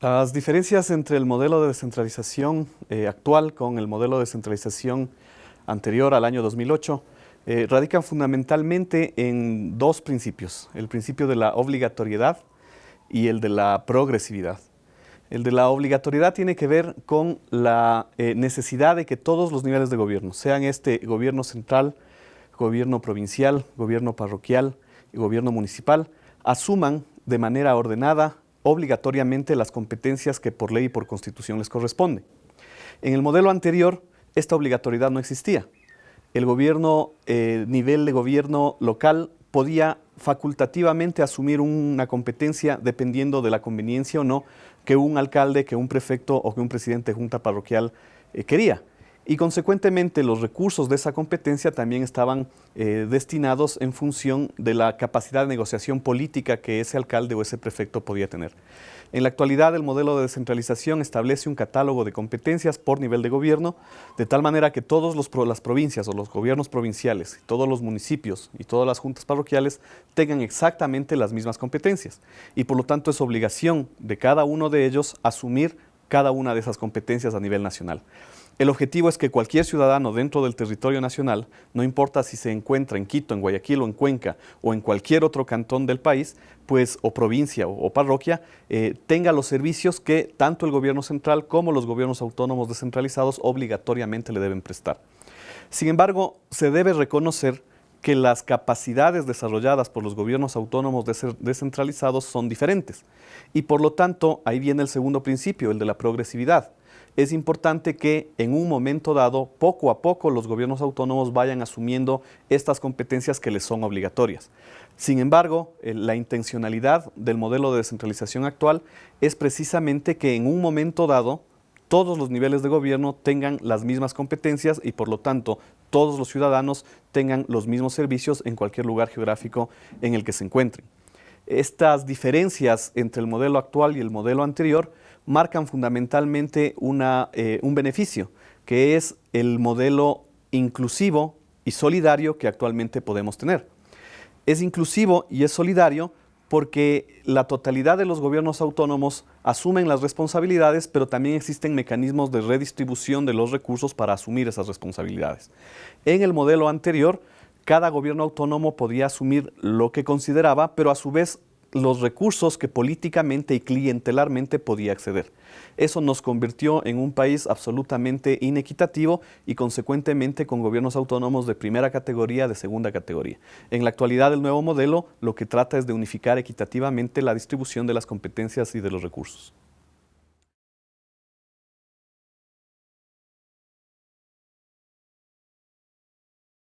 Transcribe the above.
Las diferencias entre el modelo de descentralización eh, actual con el modelo de descentralización anterior al año 2008 eh, radican fundamentalmente en dos principios, el principio de la obligatoriedad y el de la progresividad. El de la obligatoriedad tiene que ver con la eh, necesidad de que todos los niveles de gobierno, sean este gobierno central, gobierno provincial, gobierno parroquial y gobierno municipal, asuman de manera ordenada, obligatoriamente las competencias que por ley y por constitución les corresponde. En el modelo anterior, esta obligatoriedad no existía. El gobierno, eh, nivel de gobierno local podía facultativamente asumir una competencia dependiendo de la conveniencia o no que un alcalde, que un prefecto o que un presidente de junta parroquial eh, quería y consecuentemente los recursos de esa competencia también estaban eh, destinados en función de la capacidad de negociación política que ese alcalde o ese prefecto podía tener. En la actualidad el modelo de descentralización establece un catálogo de competencias por nivel de gobierno, de tal manera que todas las provincias o los gobiernos provinciales, todos los municipios y todas las juntas parroquiales tengan exactamente las mismas competencias y por lo tanto es obligación de cada uno de ellos asumir cada una de esas competencias a nivel nacional. El objetivo es que cualquier ciudadano dentro del territorio nacional, no importa si se encuentra en Quito, en Guayaquil o en Cuenca o en cualquier otro cantón del país, pues o provincia o, parroquia, eh, tenga los servicios que tanto el gobierno central como los gobiernos autónomos descentralizados obligatoriamente le deben prestar. Sin embargo, se debe reconocer que las capacidades desarrolladas por los gobiernos autónomos descentralizados son diferentes. Y por lo tanto, ahí viene el segundo principio, el de la progresividad es importante que en un momento dado, poco a poco, los gobiernos autónomos vayan asumiendo estas competencias que les son obligatorias. Sin embargo, la intencionalidad del modelo de descentralización actual es precisamente que en un momento dado, todos los niveles de gobierno tengan las mismas competencias y por lo tanto todos los ciudadanos tengan los mismos servicios en cualquier lugar geográfico en el que se encuentren. Estas diferencias entre el modelo actual y el modelo anterior marcan fundamentalmente eh, un beneficio, que es el modelo inclusivo y solidario que actualmente podemos tener. Es inclusivo y es solidario porque la totalidad de los gobiernos autónomos asumen las responsabilidades, pero también existen mecanismos de redistribución de los recursos para asumir esas responsabilidades. En el modelo anterior, cada gobierno autónomo podía asumir lo que consideraba, pero a su vez los recursos que políticamente y clientelarmente podía acceder. Eso nos convirtió en un país absolutamente inequitativo y consecuentemente con gobiernos autónomos de primera categoría, de segunda categoría. En la actualidad el nuevo modelo lo que trata es de unificar equitativamente la distribución de las competencias y de los recursos.